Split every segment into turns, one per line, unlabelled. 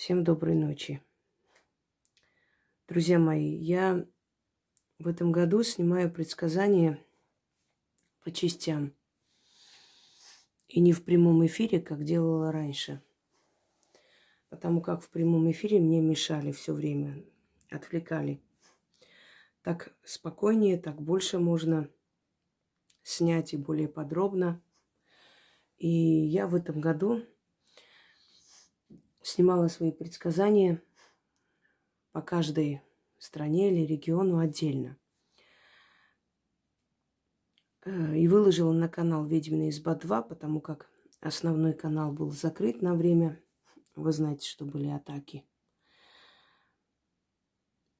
Всем доброй ночи. Друзья мои, я в этом году снимаю предсказания по частям. И не в прямом эфире, как делала раньше. Потому как в прямом эфире мне мешали все время, отвлекали. Так спокойнее, так больше можно снять и более подробно. И я в этом году снимала свои предсказания по каждой стране или региону отдельно. Э, и выложила на канал «Ведьмина изба 2», потому как основной канал был закрыт на время. Вы знаете, что были атаки.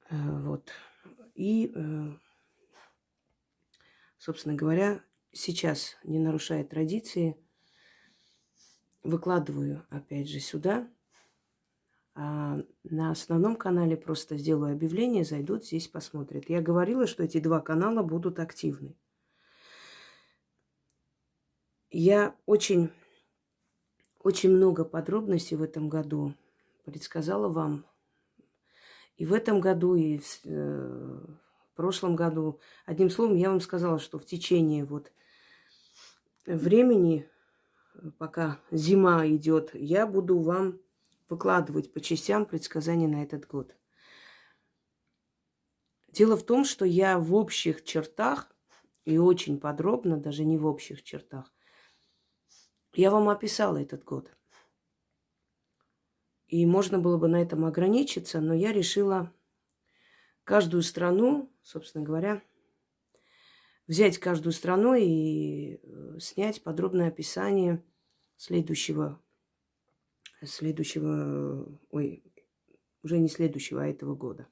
Э, вот. И, э, собственно говоря, сейчас, не нарушая традиции, выкладываю опять же сюда – на основном канале просто сделаю объявление, зайдут, здесь посмотрят. Я говорила, что эти два канала будут активны. Я очень, очень много подробностей в этом году предсказала вам. И в этом году, и в, э, в прошлом году. Одним словом, я вам сказала, что в течение вот времени, пока зима идет, я буду вам выкладывать по частям предсказания на этот год. Дело в том, что я в общих чертах и очень подробно, даже не в общих чертах, я вам описала этот год. И можно было бы на этом ограничиться, но я решила каждую страну, собственно говоря, взять каждую страну и э, снять подробное описание следующего следующего, ой, уже не следующего, а этого года.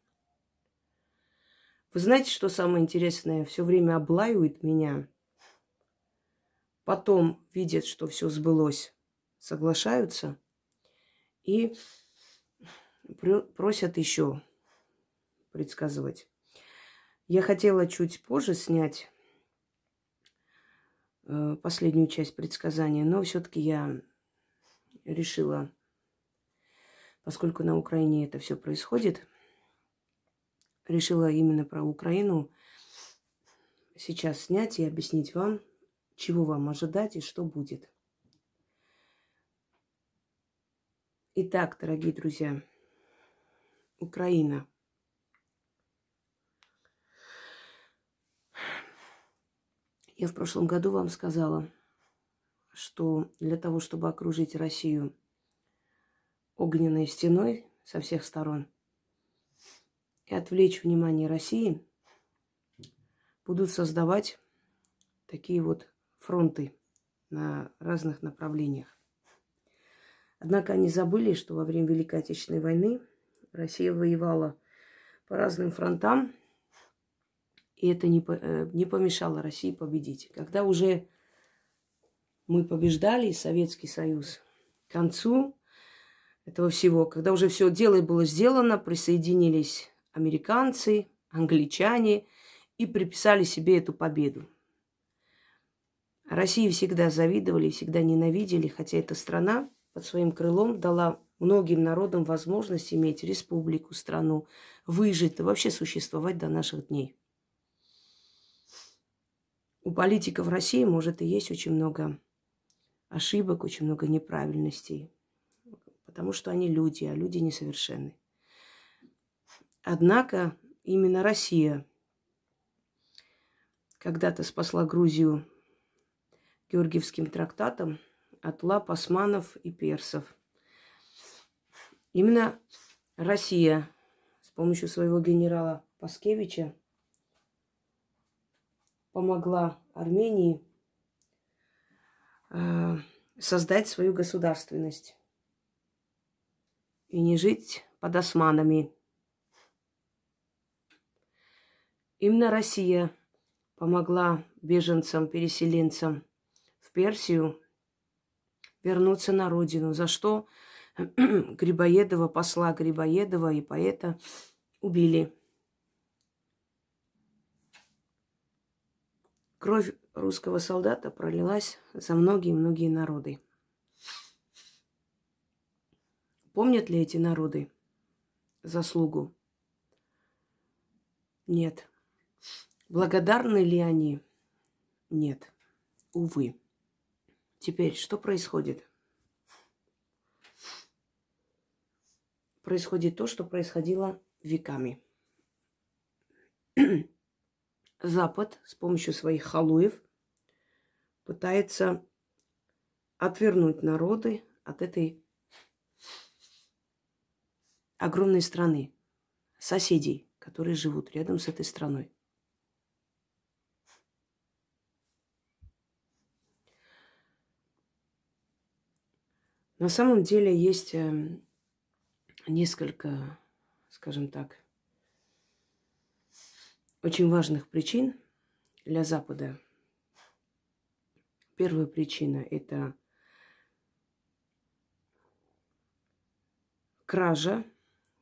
Вы знаете, что самое интересное? Все время облаивают меня. Потом видят, что все сбылось, соглашаются и просят еще предсказывать. Я хотела чуть позже снять э, последнюю часть предсказания, но все-таки я решила поскольку на Украине это все происходит, решила именно про Украину сейчас снять и объяснить вам, чего вам ожидать и что будет. Итак, дорогие друзья, Украина. Я в прошлом году вам сказала, что для того, чтобы окружить Россию огненной стеной со всех сторон и отвлечь внимание России, будут создавать такие вот фронты на разных направлениях. Однако они забыли, что во время Великой Отечественной войны Россия воевала по разным фронтам, и это не, э, не помешало России победить. Когда уже мы побеждали, Советский Союз, к концу этого всего, когда уже все дело было сделано, присоединились американцы, англичане и приписали себе эту победу. России всегда завидовали, всегда ненавидели, хотя эта страна под своим крылом дала многим народам возможность иметь республику, страну, выжить и вообще существовать до наших дней. У политиков России, может, и есть очень много ошибок, очень много неправильностей потому что они люди, а люди несовершенны. Однако именно Россия когда-то спасла Грузию Георгиевским трактатом от лап османов и персов. Именно Россия с помощью своего генерала Паскевича помогла Армении э, создать свою государственность и не жить под османами. Именно Россия помогла беженцам, переселенцам в Персию вернуться на родину, за что Грибоедова, посла Грибоедова и поэта убили. Кровь русского солдата пролилась за многие-многие народы. Помнят ли эти народы заслугу? Нет. Благодарны ли они? Нет. Увы. Теперь, что происходит? Происходит то, что происходило веками. Запад с помощью своих халуев пытается отвернуть народы от этой огромной страны, соседей, которые живут рядом с этой страной. На самом деле есть эм, несколько, скажем так, очень важных причин для Запада. Первая причина – это кража,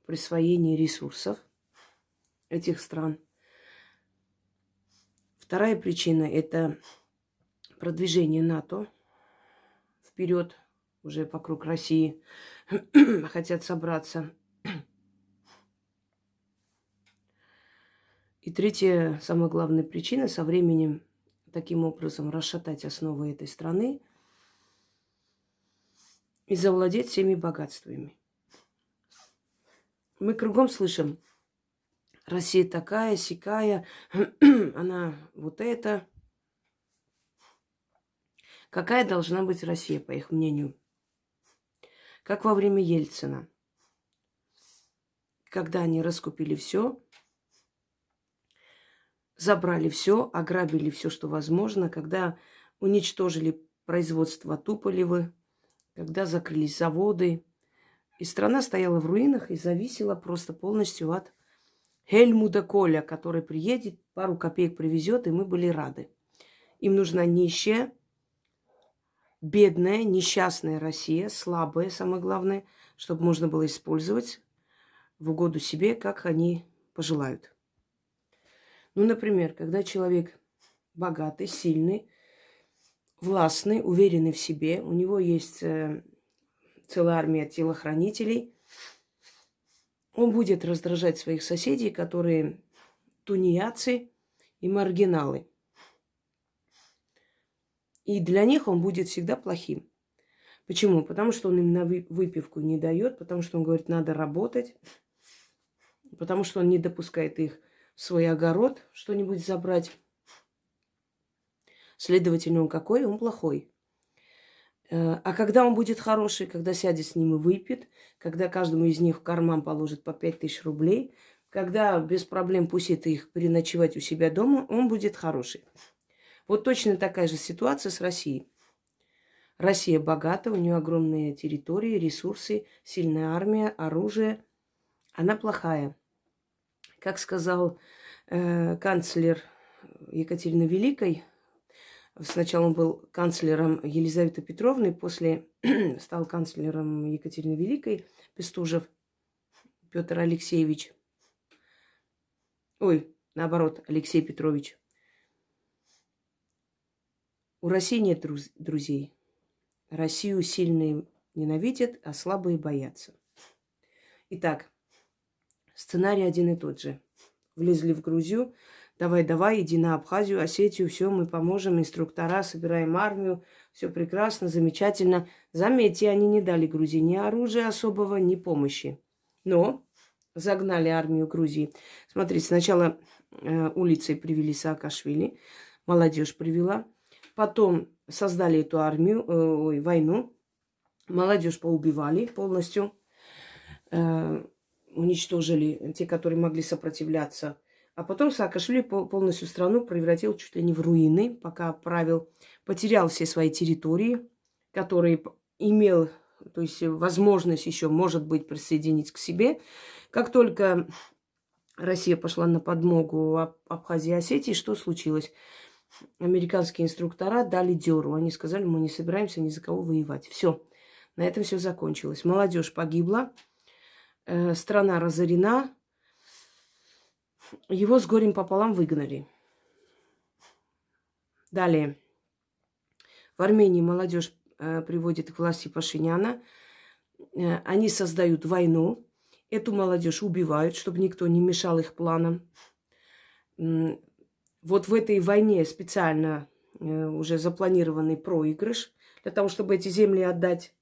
присвоение ресурсов этих стран. Вторая причина – это продвижение НАТО вперед, уже вокруг России, хотят собраться – И третья, самая главная причина, со временем таким образом расшатать основы этой страны и завладеть всеми богатствами. Мы кругом слышим, Россия такая, сякая, она вот это. Какая должна быть Россия, по их мнению? Как во время Ельцина, когда они раскупили все, забрали все, ограбили все, что возможно, когда уничтожили производство Туполевы, когда закрылись заводы. И страна стояла в руинах и зависела просто полностью от Хельмуда Коля, который приедет, пару копеек привезет, и мы были рады. Им нужна нищая, бедная, несчастная Россия, слабая, самое главное, чтобы можно было использовать в угоду себе, как они пожелают. Ну, например, когда человек богатый, сильный, властный, уверенный в себе, у него есть э, целая армия телохранителей, он будет раздражать своих соседей, которые тунеядцы и маргиналы. И для них он будет всегда плохим. Почему? Потому что он им на выпивку не дает, потому что он говорит, надо работать, потому что он не допускает их свой огород что-нибудь забрать. Следовательно, он какой? Он плохой. Э, а когда он будет хороший, когда сядет с ним и выпьет, когда каждому из них в карман положит по пять тысяч рублей, когда без проблем пустит их переночевать у себя дома, он будет хороший. Вот точно такая же ситуация с Россией. Россия богата, у нее огромные территории, ресурсы, сильная армия, оружие. Она плохая. Как сказал э, канцлер Екатерины Великой, сначала он был канцлером Елизаветы Петровны, после стал канцлером Екатерины Великой, Пестужев Петр Алексеевич. Ой, наоборот, Алексей Петрович. У России нет друзей. Россию сильные ненавидят, а слабые боятся. Итак, Сценарий один и тот же. Влезли в Грузию. Давай, давай, иди на Абхазию, Осетию, все, мы поможем, инструктора, собираем армию, все прекрасно, замечательно. Заметьте, они не дали Грузии ни оружия особого, ни помощи. Но загнали армию Грузии. Смотрите, сначала э, улицей привели Саакашвили, молодежь привела. Потом создали эту армию, э, ой, войну. Молодежь поубивали полностью. Э, уничтожили те, которые могли сопротивляться. А потом Саакашвили полностью страну превратил чуть ли не в руины, пока правил, потерял все свои территории, которые имел, то есть возможность еще, может быть, присоединить к себе. Как только Россия пошла на подмогу Абхазии и Осетии, что случилось? Американские инструктора дали деру. Они сказали, мы не собираемся ни за кого воевать. Все. На этом все закончилось. Молодежь погибла, Э, страна разорена, его с горем пополам выгнали. Далее. В Армении молодежь э, приводит к власти Пашиняна. э, они создают войну, эту молодежь убивают, чтобы никто не мешал их планам. Вот в этой войне специально э, уже запланированный проигрыш для того, чтобы эти земли отдать.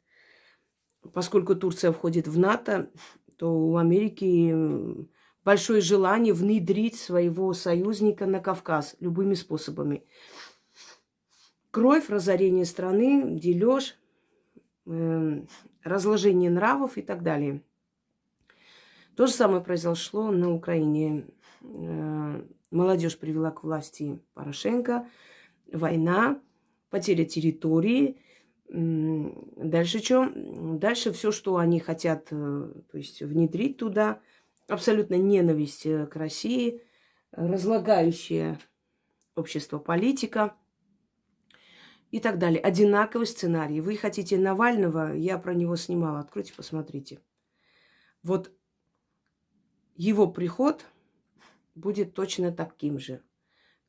Поскольку Турция входит в НАТО, то у Америки большое желание внедрить своего союзника на Кавказ любыми способами. Кровь, разорение страны, дележ, э, разложение нравов и так далее. То же самое произошло на Украине. Э, молодежь привела к власти Порошенко, война, потеря территории. Дальше что? Дальше все, что они хотят э, то есть, внедрить туда, абсолютно ненависть э, к России, разлагающее общество политика и так далее. Одинаковый сценарий. Вы хотите Навального, я про него снимала, откройте, посмотрите. Вот его приход будет точно таким же.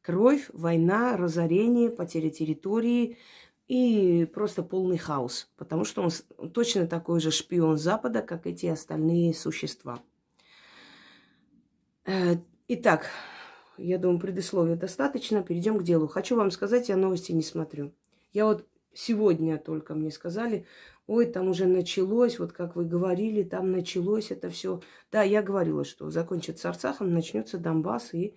Кровь, война, разорение, потеря территории и просто полный хаос. Потому что он точно такой же шпион Запада, как эти остальные существа. Э, итак, я думаю, предисловия достаточно. Перейдем к делу. Хочу вам сказать, я новости не смотрю. Я вот сегодня только мне сказали, ой, там уже началось, вот как вы говорили, там началось это все. Да, я говорила, что закончится Арцахом, начнется Донбасс, и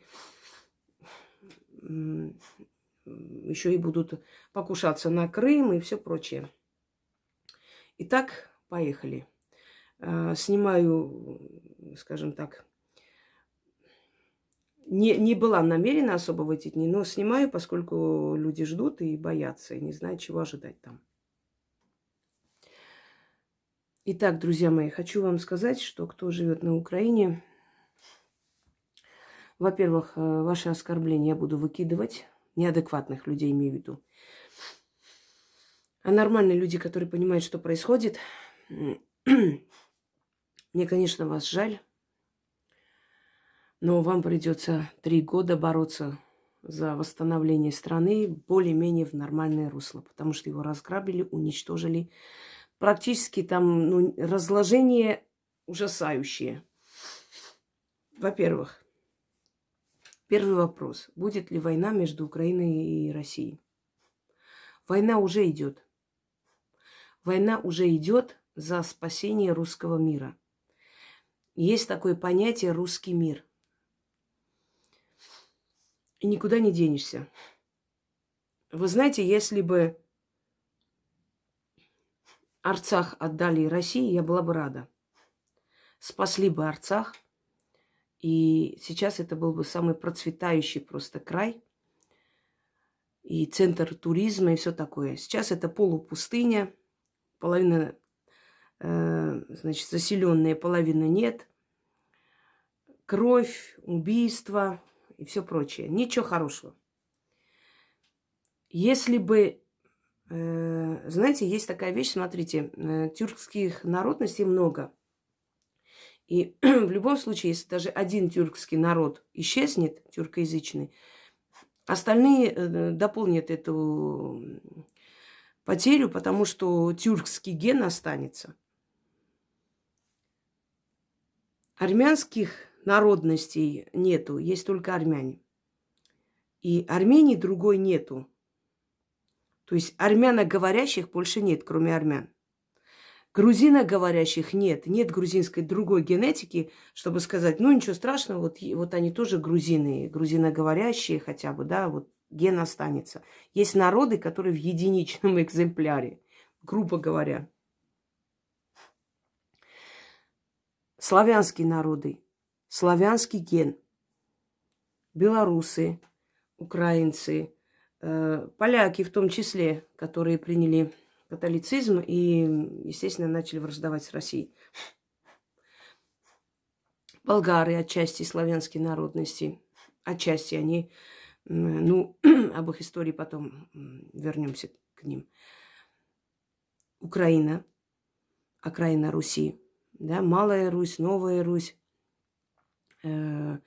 еще и будут покушаться на Крым и все прочее. Итак, поехали. Э, снимаю, скажем так, не, не была намерена особо в эти дни, но снимаю, поскольку люди ждут и боятся, и не знают, чего ожидать там. Итак, друзья мои, хочу вам сказать, что кто живет на Украине, во-первых, э, ваши оскорбления я буду выкидывать, неадекватных людей имею в виду. А нормальные люди, которые понимают, что происходит, мне, конечно, вас жаль, но вам придется три года бороться за восстановление страны более-менее в нормальное русло, потому что его разграбили, уничтожили. Практически там ну, разложение ужасающее. Во-первых, первый вопрос. Будет ли война между Украиной и Россией? Война уже идет. Война уже идет за спасение русского мира. Есть такое понятие русский мир. И никуда не денешься. Вы знаете, если бы Арцах отдали России, я была бы рада. Спасли бы Арцах. И сейчас это был бы самый процветающий просто край. И центр туризма и все такое. Сейчас это полупустыня. Половина, э, значит, заселенная, половина нет. Кровь, убийства, и все прочее. Ничего хорошего. Если бы, э, знаете, есть такая вещь, смотрите, э, тюркских народностей много. И в любом случае, если даже один тюркский народ исчезнет, тюркоязычный, остальные э, дополнят эту потерю, потому что тюркский ген останется. Армянских народностей нету, есть только армяне. И Армении другой нету. То есть армяноговорящих больше нет, кроме армян. Грузиноговорящих нет. Нет грузинской другой генетики, чтобы сказать, ну ничего страшного, вот, вот они тоже грузины, грузиноговорящие хотя бы, да, вот ген останется. Есть народы, которые в единичном экземпляре, грубо говоря. Славянские народы славянский ген. Белорусы, украинцы, э, поляки в том числе, которые приняли католицизм и, естественно, начали враждовать с Россией. Болгары отчасти славянской народности, отчасти они, ну, об их истории потом вернемся к ним. Украина, окраина Руси, да, Малая Русь, Новая Русь, э,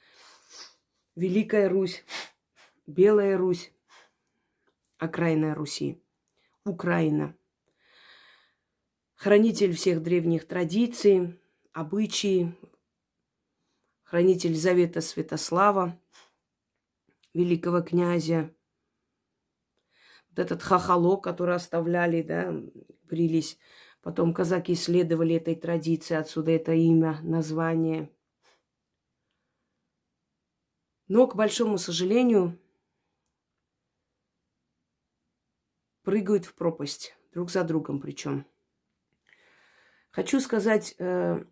Великая Русь, Белая Русь, окраина Руси, Украина. хранитель всех древних традиций, обычаи, хранитель Завета Святослава, великого князя. Вот этот хахало, который оставляли, да, брились. Потом казаки следовали этой традиции, отсюда это имя, название. Но, к большому сожалению, прыгают в пропасть, друг за другом причем. Хочу сказать э,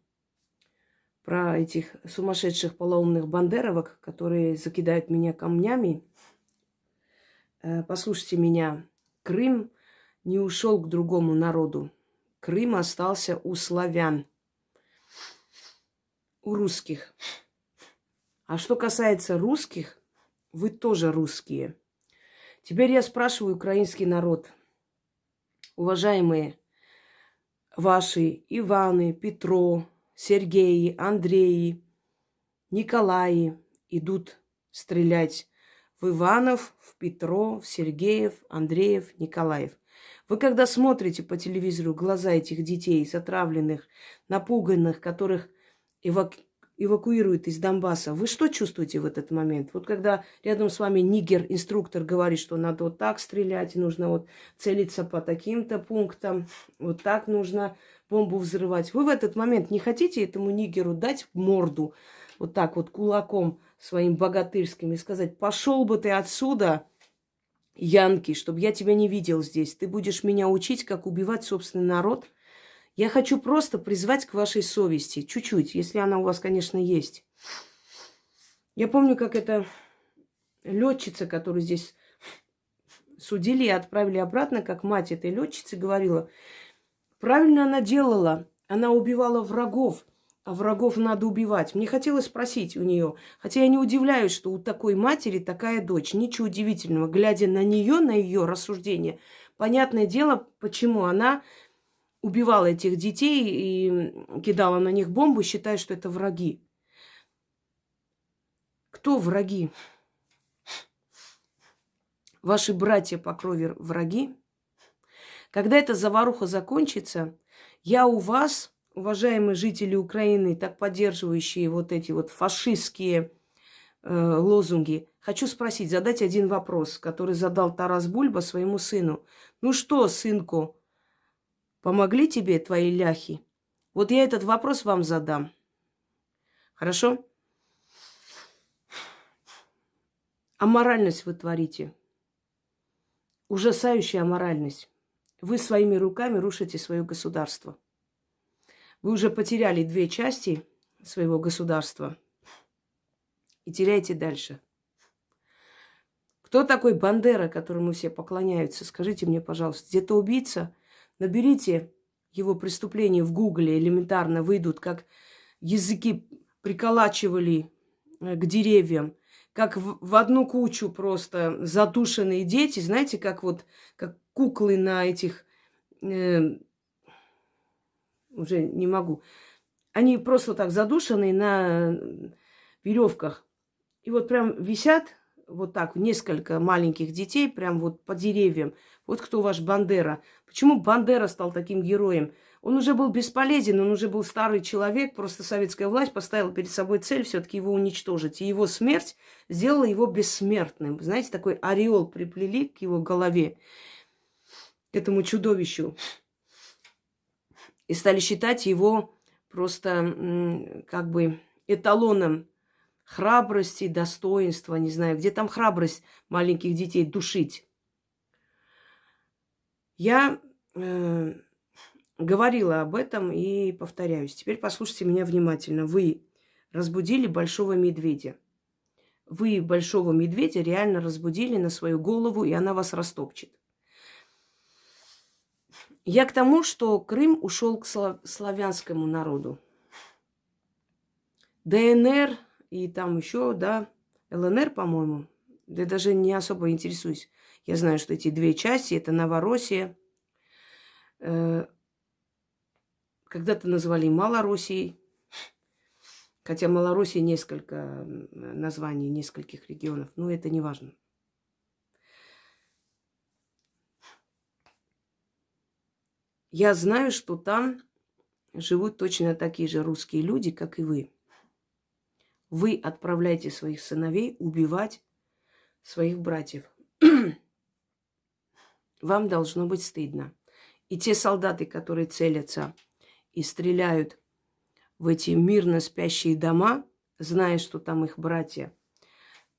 про этих сумасшедших полоумных бандеровок, которые закидают меня камнями. Э, послушайте меня, Крым не ушел к другому народу. Крым остался у славян, у русских. А что касается русских, вы тоже русские. Теперь я спрашиваю украинский народ. Уважаемые ваши Иваны, Петро, Сергеи, Андреи, Николаи идут стрелять в Иванов, в Петро, в Сергеев, Андреев, Николаев. Вы когда смотрите по телевизору глаза этих детей, затравленных, напуганных, которых эвак эвакуируют из Донбасса, вы что чувствуете в этот момент? Вот когда рядом с вами нигер-инструктор говорит, что надо вот так стрелять, нужно вот целиться по таким-то пунктам, вот так нужно бомбу взрывать. Вы в этот момент не хотите этому нигеру дать морду вот так вот кулаком своим богатырским и сказать, пошел бы ты отсюда, Янки, чтобы я тебя не видел здесь. Ты будешь меня учить, как убивать собственный народ – я хочу просто призвать к вашей совести, чуть-чуть, если она у вас, конечно, есть. Я помню, как эта летчица, которую здесь судили и отправили обратно, как мать этой летчицы говорила, правильно она делала, она убивала врагов, а врагов надо убивать. Мне хотелось спросить у нее, хотя я не удивляюсь, что у такой матери такая дочь. Ничего удивительного, глядя на нее, на ее рассуждение, понятное дело, почему она убивала этих детей и кидала на них бомбу, считая, что это враги. Кто враги? Ваши братья по крови враги? Когда эта заваруха закончится, я у вас, уважаемые жители Украины, так поддерживающие вот эти вот фашистские э, лозунги, хочу спросить, задать один вопрос, который задал Тарас Бульба своему сыну. Ну что, сынку, Помогли тебе твои ляхи? Вот я этот вопрос вам задам. Хорошо? Аморальность вы творите. Ужасающая аморальность. Вы своими руками рушите свое государство. Вы уже потеряли две части своего государства и теряете дальше. Кто такой Бандера, которому все поклоняются? Скажите мне, пожалуйста, где-то убийца – Наберите его преступления в Гугле, элементарно выйдут, как языки приколачивали э, к деревьям, как в, одну кучу просто задушенные дети, знаете, как вот как куклы на этих, э, уже не могу, они просто так задушены на веревках. И вот прям висят вот так несколько маленьких детей прям вот по деревьям. Вот кто ваш Бандера. Почему Бандера стал таким героем? Он уже был бесполезен, он уже был старый человек, просто советская власть поставила перед собой цель все-таки его уничтожить. И его смерть сделала его бессмертным. Знаете, такой ореол приплели к его голове, к этому чудовищу. И стали считать его просто как бы эталоном храбрости, достоинства, не знаю, где там храбрость маленьких детей душить. Я э, говорила об этом и повторяюсь. Теперь послушайте меня внимательно. Вы разбудили большого медведя. Вы большого медведя реально разбудили на свою голову, и она вас растопчет. Я к тому, что Крым ушел к славянскому народу. ДНР и там еще, да, ЛНР, по-моему. Да даже не особо интересуюсь. Я знаю, что эти две части – это Новороссия. Э, когда-то называли Малороссией. Хотя Малороссия несколько названий, нескольких регионов. Но это не важно. Я знаю, что там живут точно такие же русские люди, как и вы. Вы отправляете своих сыновей убивать своих братьев. Вам должно быть стыдно. И те солдаты, которые целятся и стреляют в эти мирно спящие дома, зная, что там их братья,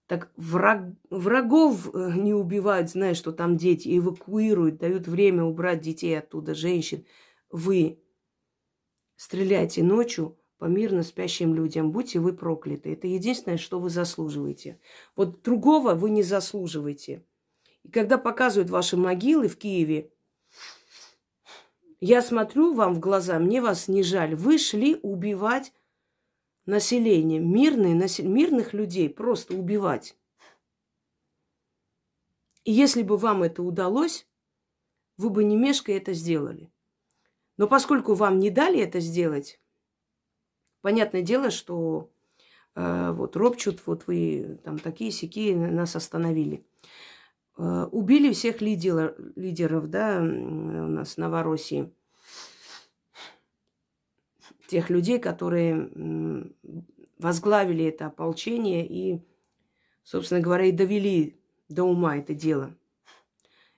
так враг, врагов э, не убивают, зная, что там дети, эвакуируют, дают время убрать детей оттуда, женщин. Вы стреляйте ночью по мирно спящим людям. Будьте вы прокляты. Это единственное, что вы заслуживаете. Вот другого вы не заслуживаете. И когда показывают ваши могилы в Киеве, я смотрю вам в глаза, мне вас не жаль. Вы шли убивать население, мирные, мирных людей просто убивать. И если бы вам это удалось, вы бы не мешкая это сделали. Но поскольку вам не дали это сделать, понятное дело, что э, вот ропчут, вот вы там такие сякие нас остановили. Э, убили всех лидеров, лидеров, да, у нас в Новороссии. Тех людей, которые возглавили это ополчение и, собственно говоря, и довели до ума это дело.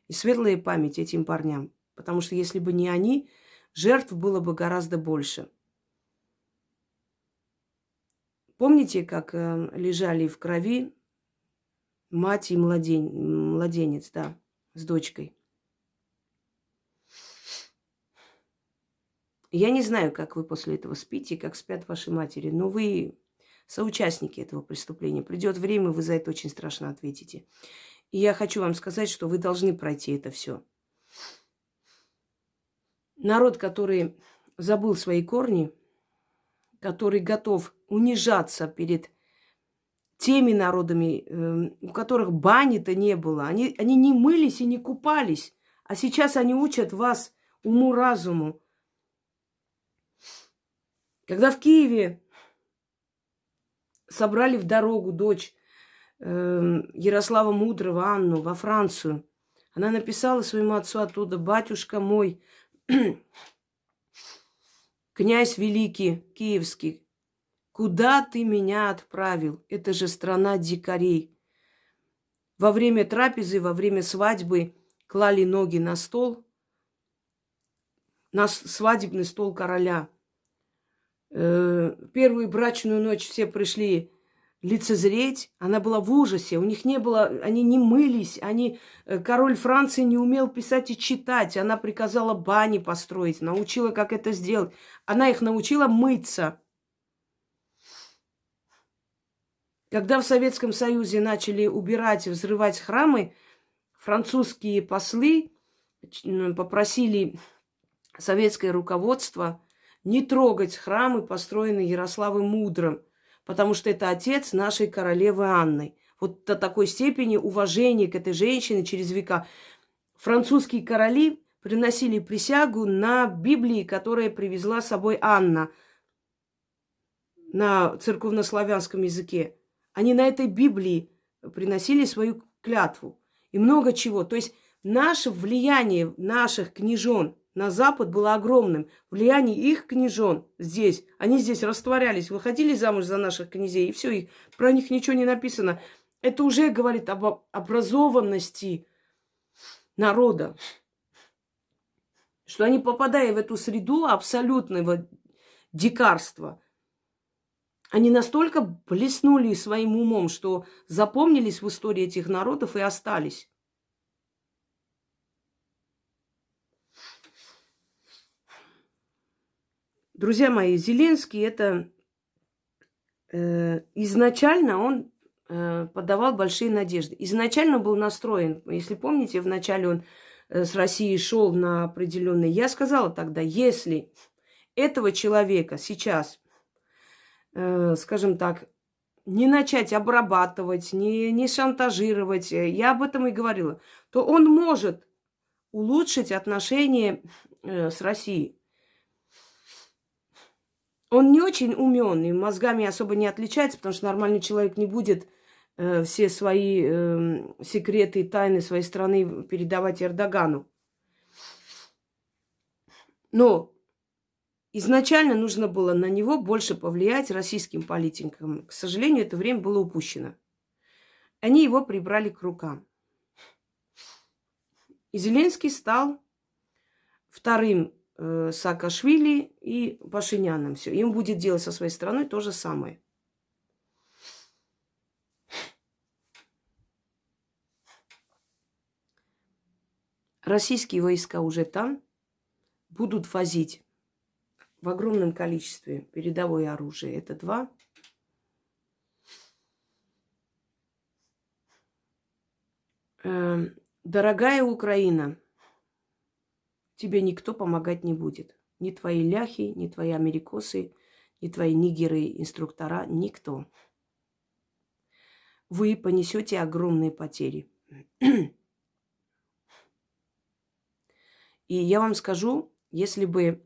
И светлая память этим парням. Потому что если бы не они, жертв было бы гораздо больше. Помните, как э, лежали в крови мать и младен... младенец, да, с дочкой? Я не знаю, как вы после этого спите, как спят ваши матери, но вы соучастники этого преступления. Придет время, вы за это очень страшно ответите. И я хочу вам сказать, что вы должны пройти это все. Народ, который забыл свои корни, который готов унижаться перед теми народами, эм, у которых бани-то не было. Они, они не мылись и не купались. А сейчас они учат вас уму-разуму. Когда в Киеве собрали в дорогу дочь э, Ярослава Мудрого, Анну, во Францию, она написала своему отцу оттуда, батюшка мой, князь великий, киевский, куда ты меня отправил? Это же страна дикарей. Во время трапезы, во время свадьбы клали ноги на стол, на свадебный стол короля. Э, первую брачную ночь все пришли лицезреть, она была в ужасе, у них не было, они не мылись, они, э, король Франции не умел писать и читать, она приказала бани построить, научила, как это сделать, она их научила мыться. Когда в Советском Союзе начали убирать взрывать храмы, французские послы попросили советское руководство не трогать храмы, построенные Ярославом Мудрым – потому что это отец нашей королевы Анны. Вот до такой степени уважения к этой женщине через века. Французские короли приносили присягу на Библии, которая привезла с собой Анна на церковнославянском языке. Они на этой Библии приносили свою клятву. И много чего. То есть наше влияние наших княжон на Запад было огромным. Влияние их княжон здесь, они здесь растворялись, выходили замуж за наших князей, и все, и про них ничего не написано. Это уже говорит об образованности народа. Что они, попадая в эту среду абсолютного дикарства, они настолько блеснули своим умом, что запомнились в истории этих народов и остались. Друзья мои, Зеленский это э, изначально он э, подавал большие надежды. Изначально был настроен, если помните, вначале он э, с Россией шел на определенный. Я сказала тогда, если этого человека сейчас, э, скажем так, не начать обрабатывать, не, не шантажировать, э, я об этом и говорила, то он может улучшить отношения э, с Россией. Он не очень умен и мозгами особо не отличается, потому что нормальный человек не будет э, все свои э, секреты и тайны своей страны передавать Эрдогану. Но изначально нужно было на него больше повлиять российским политикам. К сожалению, это время было упущено. Они его прибрали к рукам. И Зеленский стал вторым э, Саакашвили и Пашиняном. Все. Им будет делать со своей стороной то же самое. Российские войска уже там будут возить в огромном количестве передовое оружие. Это два. Эм, дорогая Украина, тебе никто помогать не будет. Ни твои ляхи, ни твои америкосы, ни твои нигеры, инструктора, никто. Вы понесете огромные потери. И я вам скажу, если бы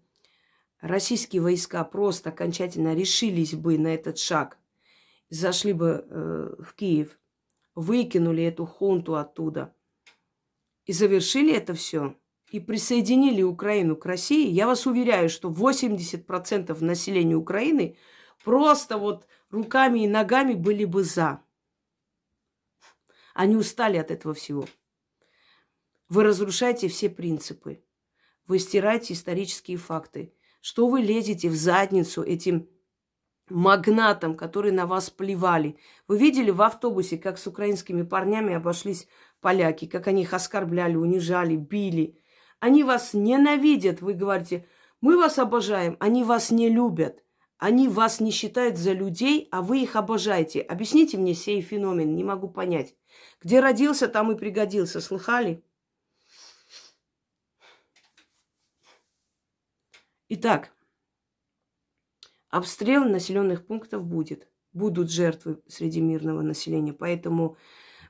российские войска просто окончательно решились бы на этот шаг, зашли бы э, в Киев, выкинули эту хунту оттуда и завершили это все, и присоединили Украину к России, я вас уверяю, что 80% населения Украины просто вот руками и ногами были бы за. Они устали от этого всего. Вы разрушаете все принципы. Вы стираете исторические факты. Что вы лезете в задницу этим магнатам, которые на вас плевали? Вы видели в автобусе, как с украинскими парнями обошлись поляки, как они их оскорбляли, унижали, били. Они вас ненавидят, вы говорите, мы вас обожаем, они вас не любят. Они вас не считают за людей, а вы их обожаете. Объясните мне сей феномен, не могу понять. Где родился, там и пригодился. Слыхали? Итак, обстрел населенных пунктов будет. Будут жертвы среди мирного населения. Поэтому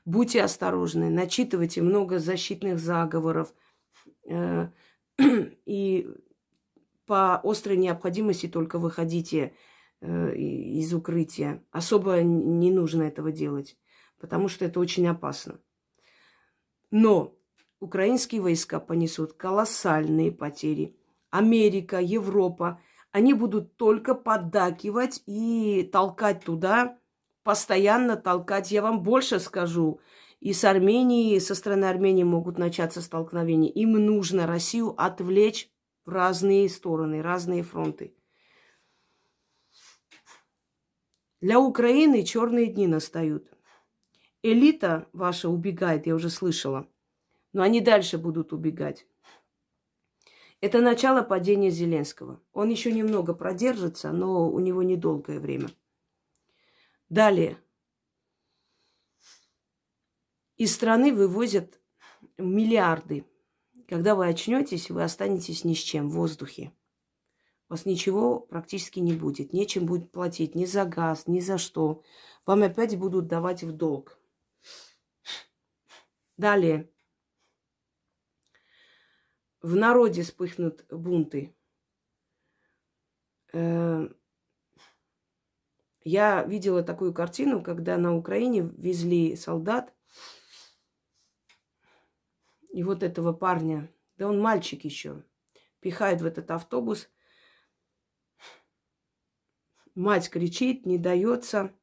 будьте осторожны, начитывайте много защитных заговоров. Э, и по острой необходимости только выходите э, из укрытия. Особо не нужно этого делать, потому что это очень опасно. Но украинские войска понесут колоссальные потери. Америка, Европа, они будут только поддакивать и толкать туда, постоянно толкать. Я вам больше скажу. И с Арменией, со стороны Армении могут начаться столкновения. Им нужно Россию отвлечь в разные стороны, разные фронты. Для Украины черные дни настают. Элита ваша убегает, я уже слышала. Но они дальше будут убегать. Это начало падения Зеленского. Он еще немного продержится, но у него недолгое время. Далее. Из страны вывозят миллиарды. Когда вы очнетесь, вы останетесь ни с чем в воздухе. У вас ничего практически не будет. Нечем будет платить ни за газ, ни за что. Вам опять будут давать в долг. Далее в народе вспыхнут бунты. Э, я видела такую картину, когда на Украине везли солдат, и вот этого парня, да он мальчик еще, пихают в этот автобус. Мать кричит, не дается.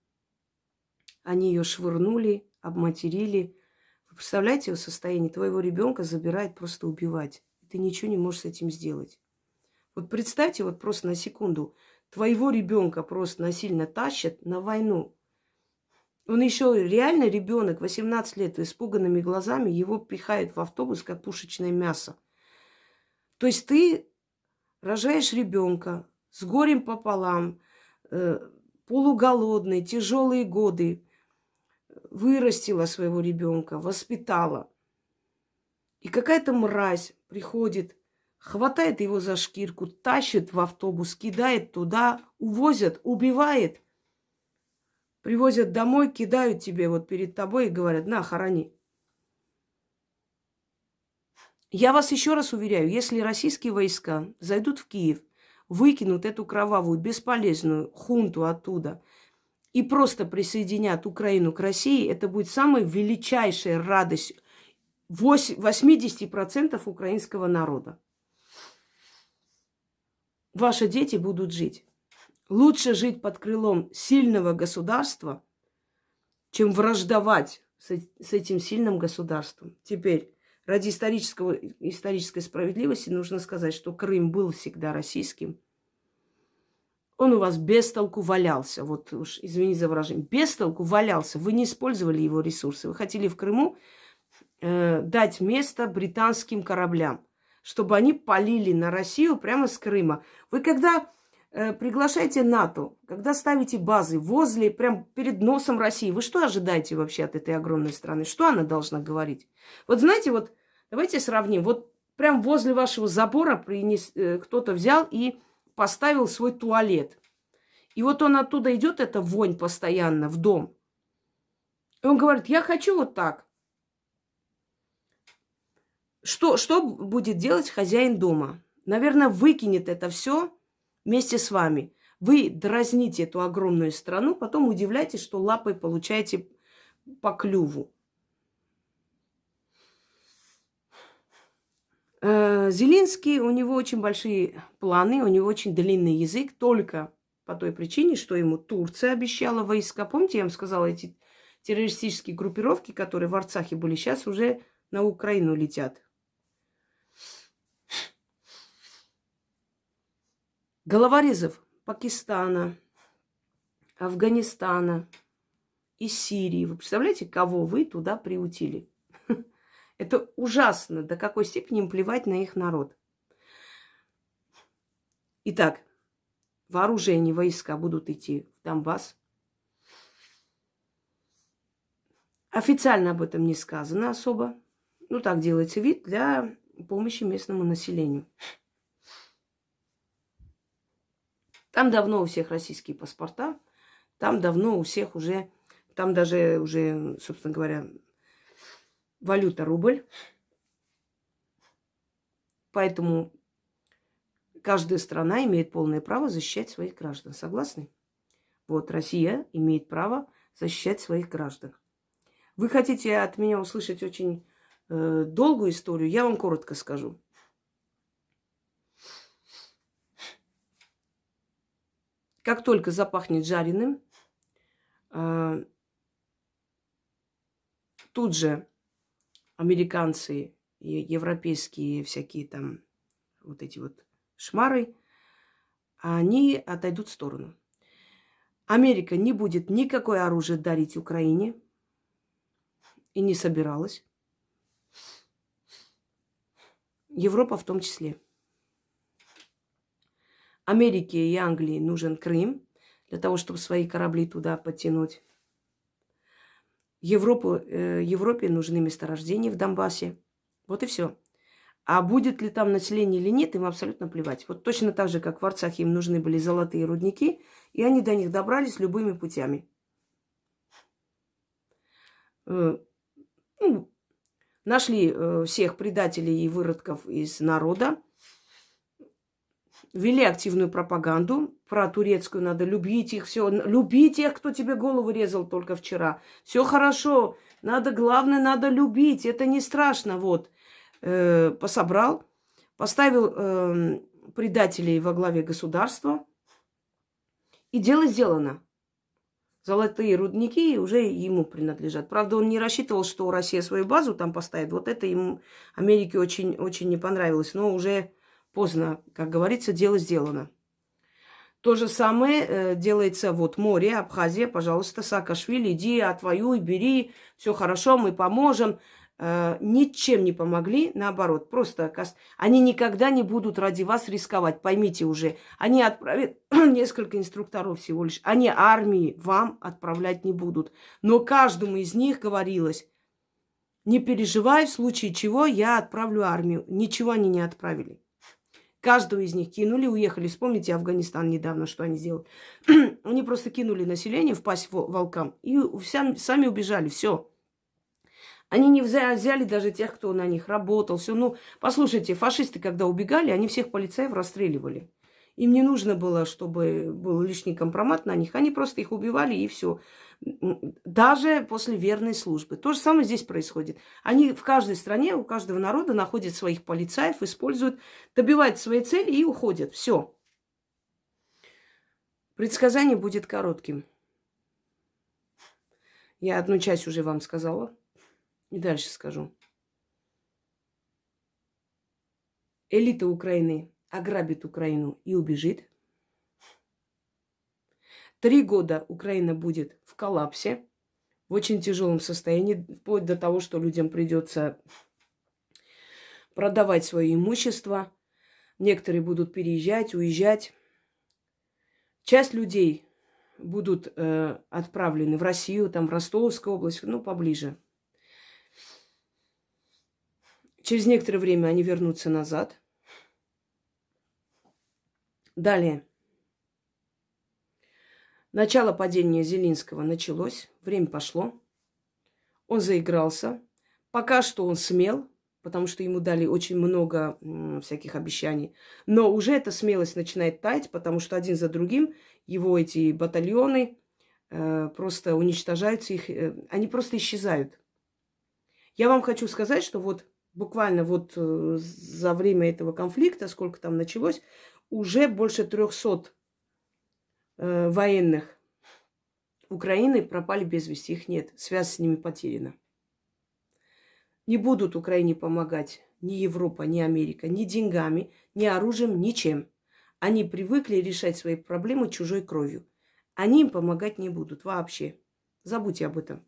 Они ее швырнули, обматерили. Вы представляете его состояние? Твоего ребенка забирает просто убивать ты ничего не можешь с этим сделать. Вот представьте, вот просто на секунду, твоего ребенка просто насильно тащат на войну. Он еще реально ребенок, 18 лет, испуганными глазами, его пихают в автобус, как пушечное мясо. То есть ты рожаешь ребенка с горем пополам, э, полуголодный, тяжелые годы, вырастила своего ребенка, воспитала. И какая-то мразь приходит, хватает его за шкирку, тащит в автобус, кидает туда, увозят, убивает. Привозят домой, кидают тебе вот перед тобой и говорят, на, хорони. Я вас еще раз уверяю, если российские войска зайдут в Киев, выкинут эту кровавую, бесполезную хунту оттуда и просто присоединят Украину к России, это будет самая величайшая радость 80% украинского народа. ваши дети будут жить. Лучше жить под крылом сильного государства, чем враждовать с, этим сильным государством. Теперь, ради исторического, исторической справедливости нужно сказать, что Крым был всегда российским. Он у вас без толку валялся. Вот уж, извините за выражение. Без толку валялся. Вы не использовали его ресурсы. Вы хотели в Крыму э, дать место британским кораблям, чтобы они полили на Россию прямо с Крыма. Вы когда э, приглашаете НАТО, когда ставите базы возле, прям перед носом России, вы что ожидаете вообще от этой огромной страны? Что она должна говорить? Вот знаете, вот давайте сравним. Вот прям возле вашего забора принес, э, кто-то взял и поставил свой туалет. И вот он оттуда идет, эта вонь постоянно в дом. И он говорит, я хочу вот так. Что, что будет делать хозяин дома? Наверное, выкинет это все вместе с вами. Вы дразните эту огромную страну, потом удивляйтесь, что лапой получаете по клюву. Э, Зелинский, у него очень большие планы, у него очень длинный язык, только по той причине, что ему Турция обещала войска. Помните, я вам сказала, эти террористические группировки, которые в Арцахе были, сейчас уже на Украину летят. Головорезов Пакистана, Афганистана и Сирии. Вы представляете, кого вы туда приутили? Это ужасно, до какой степени им плевать на их народ. Итак, вооружение, войска будут идти в Донбасс. Официально об этом не сказано особо. Ну, так делается вид для помощи местному населению. Там давно у всех российские паспорта, там давно у всех уже, там даже уже, собственно говоря, валюта рубль. Поэтому каждая страна имеет полное право защищать своих граждан. Согласны? Вот Россия имеет право защищать своих граждан. Вы хотите от меня услышать очень э, долгую историю? Я вам коротко скажу. Как только запахнет жареным, э, тут же американцы и европейские всякие там вот эти вот шмары, они отойдут в сторону. Америка не будет никакое оружие дарить Украине и не собиралась. Европа в том числе. Америке и Англии нужен Крым для того, чтобы свои корабли туда подтянуть. Европу, э, Европе нужны месторождения в Донбассе. Вот и все. А будет ли там население или нет, им абсолютно плевать. Вот точно так же, как в Арцахе им нужны были золотые рудники, и они до них добрались любыми путями. Э, ну, нашли э, всех предателей и выродков из народа, вели активную пропаганду про турецкую, надо любить их, все, любить тех, кто тебе голову резал только вчера. Все хорошо, надо, главное, надо любить, это не страшно, вот. Э, пособрал, поставил э, предателей во главе государства, и дело сделано. Золотые рудники уже ему принадлежат. Правда, он не рассчитывал, что Россия свою базу там поставит. Вот это ему Америке очень, очень не понравилось. Но уже Поздно, как говорится, дело сделано. То же самое э, делается вот море, Абхазия, пожалуйста, Саакашвили, иди, отвоюй, бери, все хорошо, мы поможем. Э, ничем не помогли, наоборот, просто они никогда не будут ради вас рисковать, поймите уже. Они отправят несколько инструкторов всего лишь, они армии вам отправлять не будут. Но каждому из них говорилось, не переживай, в случае чего я отправлю армию. Ничего они не отправили. Каждого из них кинули, уехали. Вспомните Афганистан недавно, что они сделали. они просто кинули население в пасть волкам и вся, сами убежали. Все. Они не взяли даже тех, кто на них работал. Все. Ну, послушайте, фашисты, когда убегали, они всех полицаев расстреливали. Им не нужно было, чтобы был лишний компромат на них. Они просто их убивали и все даже после верной службы. То же самое здесь происходит. Они в каждой стране, у каждого народа находят своих полицаев, используют, добивают свои цели и уходят. Все. Предсказание будет коротким. Я одну часть уже вам сказала. И дальше скажу. Элита Украины ограбит Украину и убежит. Три года Украина будет в коллапсе, в очень тяжелом состоянии, вплоть до того, что людям придется продавать свое имущество. Некоторые будут переезжать, уезжать. Часть людей будут э, отправлены в Россию, там в Ростовскую область, ну, поближе. Через некоторое время они вернутся назад. Далее. Начало падения Зелинского началось, время пошло. Он заигрался. Пока что он смел, потому что ему дали очень много всяких обещаний. Но уже эта смелость начинает таять, потому что один за другим его эти батальоны э, просто уничтожаются, их, э, они просто исчезают. Я вам хочу сказать, что вот буквально вот э, за время этого конфликта, сколько там началось, уже больше 300 э, военных Украины пропали без вести. Их нет. Связь с ними потеряна. Не будут Украине помогать ни Европа, ни Америка, ни деньгами, ни оружием, ничем. Они привыкли решать свои проблемы чужой кровью. Они им помогать не будут вообще. Забудьте об этом.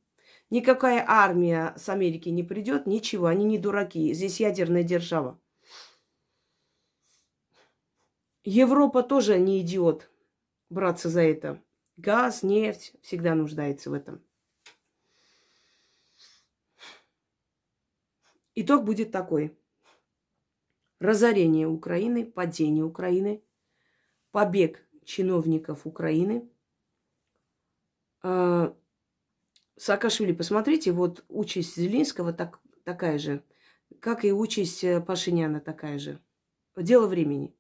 Никакая армия с Америки не придет, ничего, они не дураки. Здесь ядерная держава. Европа тоже не идиот браться за это. Газ, нефть всегда нуждается в этом. Итог будет такой. Разорение Украины, падение Украины, побег чиновников Украины. А, Саакашвили, посмотрите, вот участь Зелинского так, такая же, как и участь э, Пашиняна такая же. Дело времени.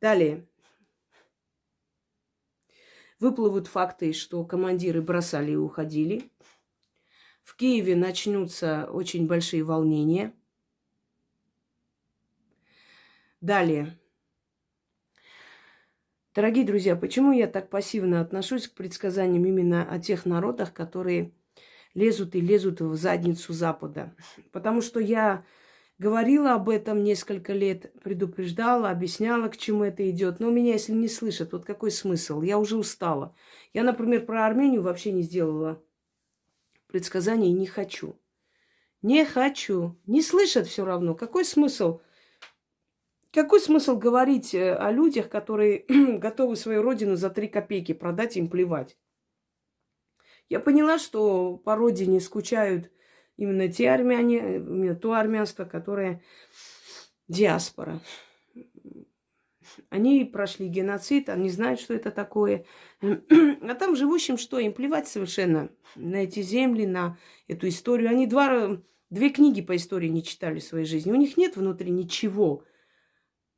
Далее. Выплывут факты, что командиры бросали и уходили. В Киеве начнутся очень большие волнения. Далее. Дорогие друзья, почему я так пассивно отношусь к предсказаниям именно о тех народах, которые лезут и лезут в задницу Запада? Потому что я Говорила об этом несколько лет, предупреждала, объясняла, к чему это идет. Но меня, если не слышат, вот какой смысл? Я уже устала. Я, например, про Армению вообще не сделала предсказания и не хочу. Не хочу. Не слышат все равно. Какой смысл? Какой смысл говорить э, о людях, которые готовы свою родину за три копейки продать, им плевать? Я поняла, что по родине скучают именно те армяне, именно то армянство, которое диаспора. Они прошли геноцид, они знают, что это такое. А там живущим что? Им плевать совершенно на эти земли, на эту историю. Они два, две книги по истории не читали в своей жизни. У них нет внутри ничего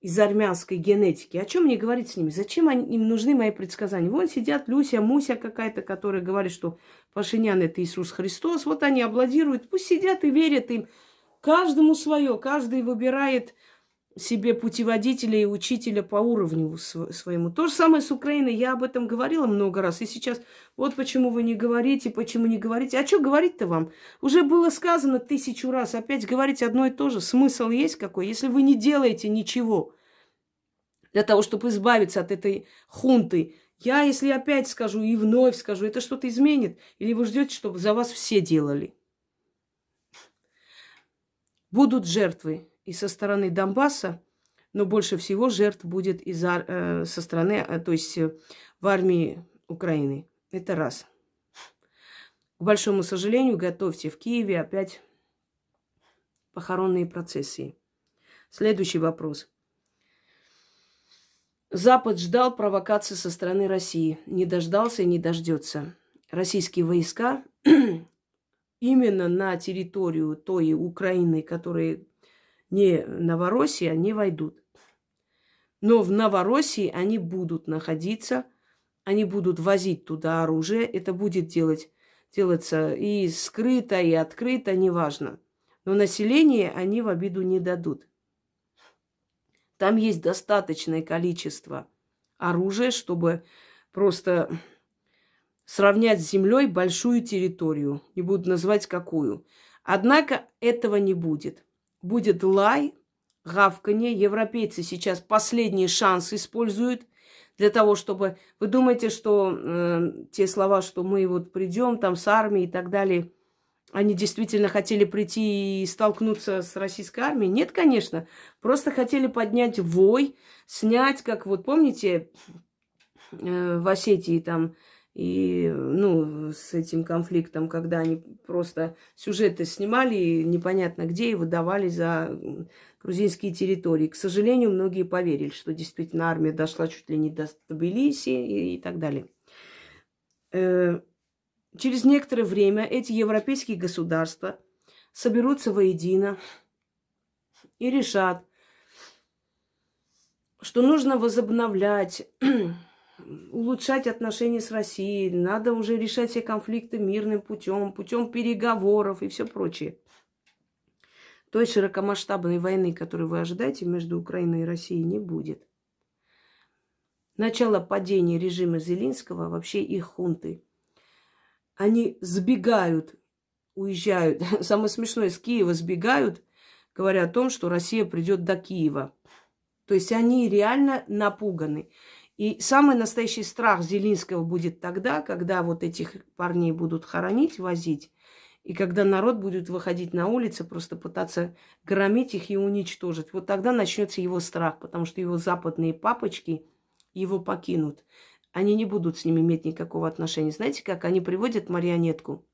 из армянской генетики. О чем мне говорить с ними? Зачем они, им нужны мои предсказания? Вон сидят Люся, Муся какая-то, которая говорит, что Пашинян это Иисус Христос. Вот они аплодируют. Пусть сидят и верят им. Каждому свое. Каждый выбирает себе путеводителя и учителя по уровню своему. То же самое с Украиной. Я об этом говорила много раз. И сейчас вот почему вы не говорите, почему не говорите. А что говорить-то вам? Уже было сказано тысячу раз. Опять говорить одно и то же. Смысл есть какой? Если вы не делаете ничего для того, чтобы избавиться от этой хунты, я, если опять скажу и вновь скажу, это что-то изменит? Или вы ждете, чтобы за вас все делали? Будут жертвы и со стороны Донбасса, но больше всего жертв будет из э, со стороны, э, то есть э, в армии Украины. Это раз. К большому сожалению, готовьте в Киеве опять похоронные процессии. Следующий вопрос. Запад ждал провокации со стороны России. Не дождался и не дождется. Российские войска именно на территорию той Украины, которые не Новороссия, не войдут. Но в Новороссии они будут находиться, они будут возить туда оружие. Это будет делать, делаться и скрыто, и открыто, неважно. Но население они в обиду не дадут. Там есть достаточное количество оружие, чтобы просто сравнять с землей большую территорию. Не буду называть какую. Однако этого не будет. Будет лай, гавканье. Европейцы сейчас последний шанс используют для того, чтобы... Вы думаете, что э, те слова, что мы вот придем там с армией и так далее, они действительно хотели прийти и столкнуться с российской армией? Нет, конечно. Просто хотели поднять вой, снять, как вот помните, э, в Осетии там и, ну, с этим конфликтом, когда они просто сюжеты снимали непонятно где и выдавали за грузинские территории. К сожалению, многие поверили, что действительно армия дошла чуть ли не до Тбилиси и, и так далее. Э, через некоторое время эти европейские государства соберутся воедино и решат, что нужно возобновлять улучшать отношения с Россией, надо уже решать все конфликты мирным путем, путем переговоров и все прочее. Той широкомасштабной войны, которую вы ожидаете между Украиной и Россией, не будет. Начало падения режима Зелинского, вообще их хунты, они сбегают, уезжают. Самое смешное, с Киева сбегают, говоря о том, что Россия придет до Киева. То есть они реально напуганы. И самый настоящий страх Зелинского будет тогда, когда вот этих парней будут хоронить, возить, и когда народ будет выходить на улицы, просто пытаться громить их и уничтожить. Вот тогда начнется его страх, потому что его западные папочки его покинут. Они не будут с ним иметь никакого отношения. Знаете, как они приводят марионетку?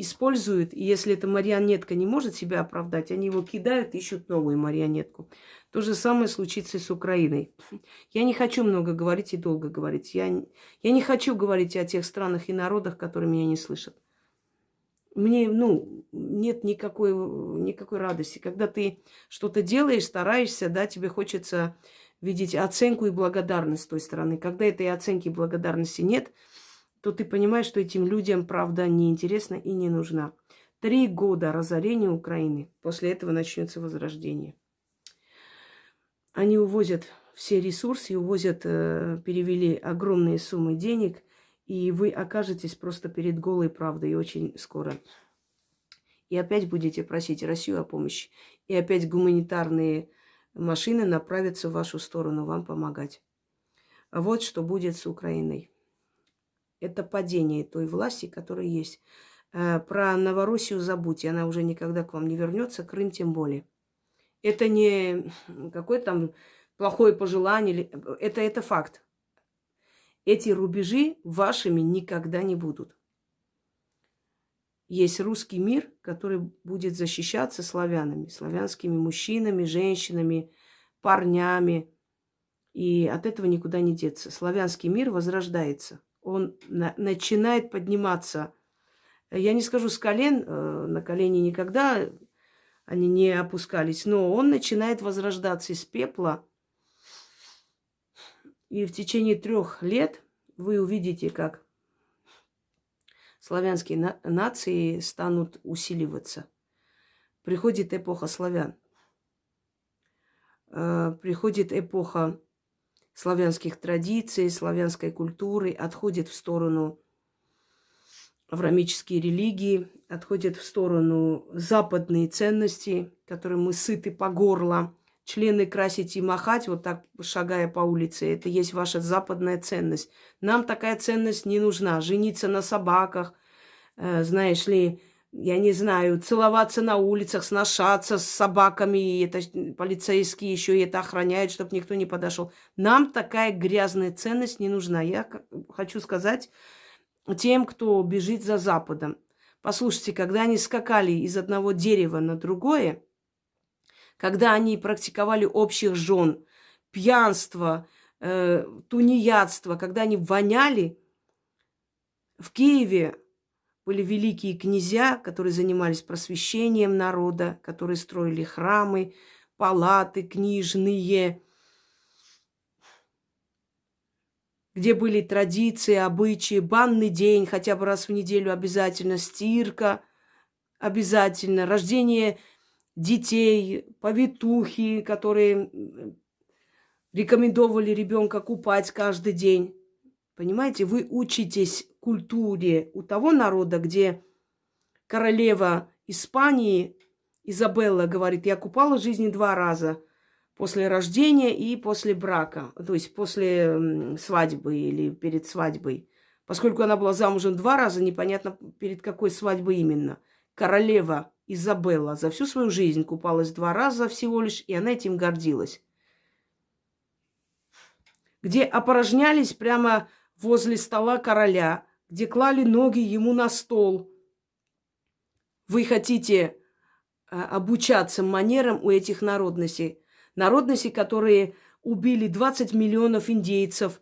Используют, и если эта марионетка не может себя оправдать, они его кидают, ищут новую марионетку. То же самое случится и с Украиной. Я не хочу много говорить и долго говорить. Я, я не хочу говорить о тех странах и народах, которые меня не слышат. Мне, ну, нет никакой, никакой радости. Когда ты что-то делаешь, стараешься, да, тебе хочется видеть оценку и благодарность с той стороны. Когда этой оценки и благодарности нет, то ты понимаешь, что этим людям правда неинтересна и не нужна. Три года разорения Украины. После этого начнется возрождение. Они увозят все ресурсы, увозят, э, перевели огромные суммы денег, и вы окажетесь просто перед голой правдой очень скоро. И опять будете просить Россию о помощи. И опять гуманитарные машины направятся в вашу сторону вам помогать. Вот что будет с Украиной. Это падение той власти, которая есть. Э, про Новороссию забудьте, она уже никогда к вам не вернется, Крым тем более. Это не какое-то там плохое пожелание. Это, это факт. Эти рубежи вашими никогда не будут. Есть русский мир, который будет защищаться славянами, славянскими мужчинами, женщинами, парнями. И от этого никуда не деться. Славянский мир возрождается. Он на, начинает подниматься. Я не скажу с колен, э, на колени никогда они не опускались. Но он начинает возрождаться из пепла. И в течение трех лет вы увидите, как славянские на- нации станут усиливаться. Приходит эпоха славян. Э, приходит эпоха славянских традиций, славянской культуры, отходит в сторону аврамические религии, отходят в сторону западные ценности, которые мы сыты по горло. Члены красить и махать, вот так шагая по улице, это есть ваша западная ценность. Нам такая ценность не нужна. Жениться на собаках, э, знаешь ли, я не знаю, целоваться на улицах, сношаться с собаками, и это полицейские еще и это охраняют, чтобы никто не подошел. Нам такая грязная ценность не нужна. Я хочу сказать, тем, кто бежит за Западом. Послушайте, когда они скакали из одного дерева на другое, когда они практиковали общих жен, пьянство, э, тунеядство, когда они воняли, в Киеве были великие князья, которые занимались просвещением народа, которые строили храмы, палаты книжные, где были традиции, обычаи, банный день хотя бы раз в неделю обязательно, стирка обязательно, рождение детей, повитухи, которые рекомендовали ребенка купать каждый день. Понимаете, вы учитесь культуре у того народа, где королева Испании Изабелла говорит, я купала жизни два раза. После рождения и после брака. То есть после свадьбы или перед свадьбой. Поскольку она была замужем два раза, непонятно перед какой свадьбой именно. Королева Изабелла за всю свою жизнь купалась два раза всего лишь, и она этим гордилась. Где опорожнялись прямо возле стола короля, где клали ноги ему на стол. Вы хотите а, обучаться манерам у этих народностей. Народностей, которые убили 20 миллионов индейцев,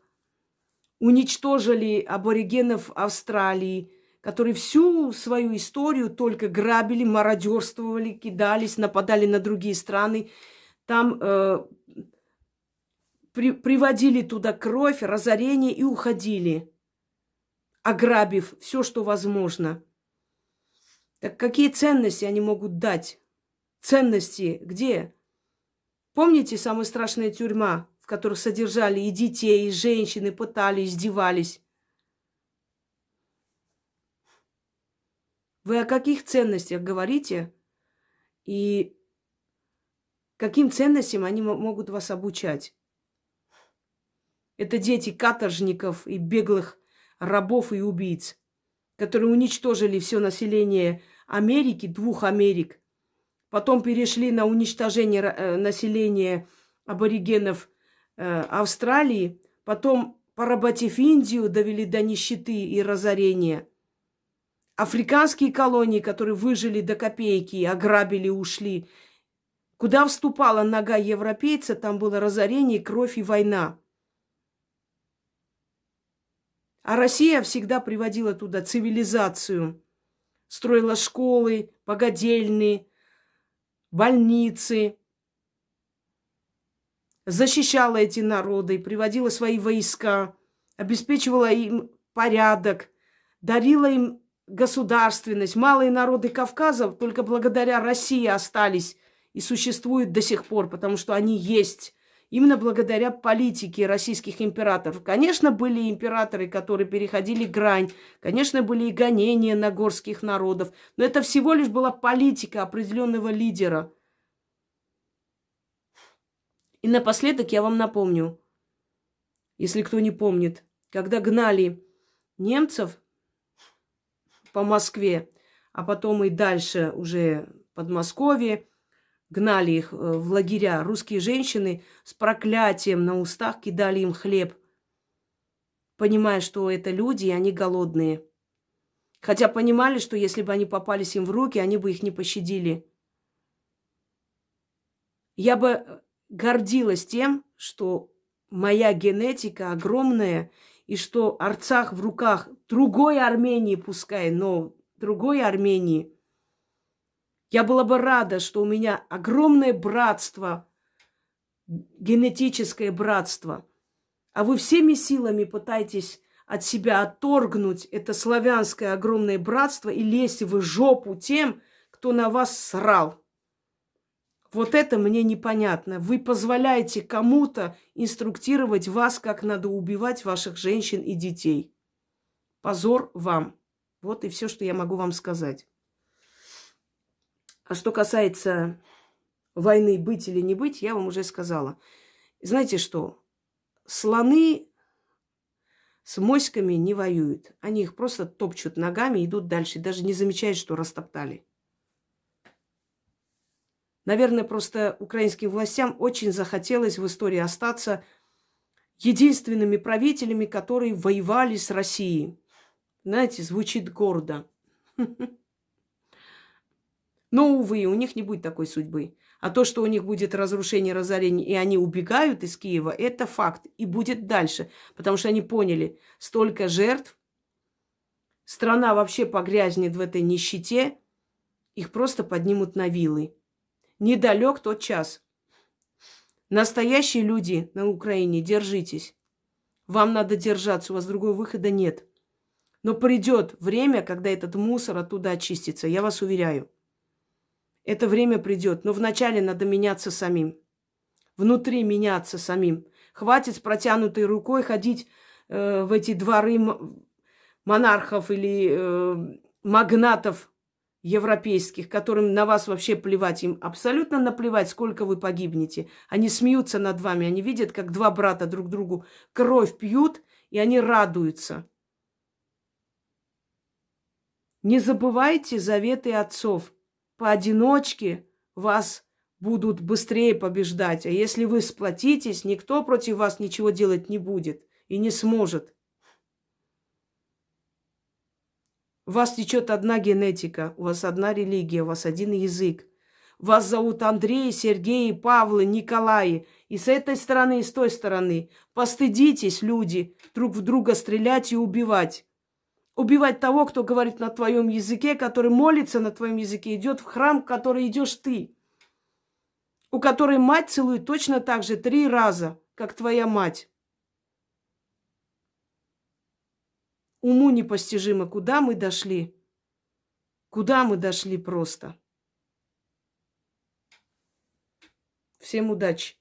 уничтожили аборигенов Австралии, которые всю свою историю только грабили, мародерствовали, кидались, нападали на другие страны. Там э, при, приводили туда кровь, разорение и уходили, ограбив все, что возможно. Так какие ценности они могут дать? Ценности где? Помните самая страшная тюрьма, в которой содержали и детей, и женщин, и пытали, издевались? Вы о каких ценностях говорите? И каким ценностям они могут вас обучать? Это дети каторжников и беглых рабов и убийц, которые уничтожили все население Америки, двух Америк. Потом перешли на уничтожение э, населения аборигенов э, Австралии. Потом, поработив Индию, довели до нищеты и разорения. Африканские колонии, которые выжили до копейки, ограбили, ушли. Куда вступала нога европейца, там было разорение, кровь и война. А Россия всегда приводила туда цивилизацию. Строила школы, богадельные, больницы. Защищала эти народы, приводила свои войска, обеспечивала им порядок, дарила им государственность. Малые народы Кавказа только благодаря России остались и существуют до сих пор, потому что они есть именно благодаря политике российских императоров. Конечно, были императоры, которые переходили грань, конечно, были и гонения на горских народов, но это всего лишь была политика определенного лидера. И напоследок я вам напомню, если кто не помнит, когда гнали немцев по Москве, а потом и дальше уже Подмосковье, гнали их э, в лагеря, русские женщины с проклятием на устах кидали им хлеб, понимая, что это люди, и они голодные. Хотя понимали, что если бы они попались им в руки, они бы их не пощадили. Я бы э, гордилась тем, что моя генетика огромная, и что Арцах в руках другой Армении, пускай, но другой Армении – я была бы рада, что у меня огромное братство, генетическое братство, а вы всеми силами пытаетесь от себя отторгнуть это славянское огромное братство и лезть в жопу тем, кто на вас срал. Вот это мне непонятно. Вы позволяете кому-то инструктировать вас, как надо убивать ваших женщин и детей. Позор вам. Вот и все, что я могу вам сказать. А что касается войны быть или не быть, я вам уже сказала. Знаете что? Слоны с моськами не воюют. Они их просто топчут ногами, идут дальше, даже не замечают, что растоптали. Наверное, просто украинским властям очень захотелось в истории остаться единственными правителями, которые воевали с Россией. Знаете, звучит гордо. Но, увы, у них не будет такой судьбы. А то, что у них будет разрушение, разорение, и они убегают из Киева, это факт. И будет дальше. Потому что они поняли, столько жертв, страна вообще погрязнет в этой нищете, их просто поднимут на вилы. Недалек тот час. Настоящие люди на Украине, держитесь. Вам надо держаться, у вас другого выхода нет. Но придет время, когда этот мусор оттуда очистится, я вас уверяю. Это время придет, но вначале надо меняться самим. Внутри меняться самим. Хватит с протянутой рукой ходить э, в эти дворы монархов или э, магнатов европейских, которым на вас вообще плевать. Им абсолютно наплевать, сколько вы погибнете. Они смеются над вами, они видят, как два брата друг другу кровь пьют, и они радуются. Не забывайте заветы отцов. Поодиночке вас будут быстрее побеждать. А если вы сплотитесь, никто против вас ничего делать не будет и не сможет. У вас течет одна генетика, у вас одна религия, у вас один язык. Вас зовут Андрей, Сергей, Павлы, Николай. И с этой стороны, и с той стороны. Постыдитесь, люди, друг в друга стрелять и убивать. Убивать того, кто говорит на твоем языке, который молится на твоем языке, идет в храм, в который идешь ты. У которой мать целует точно так же три раза, как твоя мать. Уму непостижимо, куда мы дошли. Куда мы дошли просто. Всем удачи.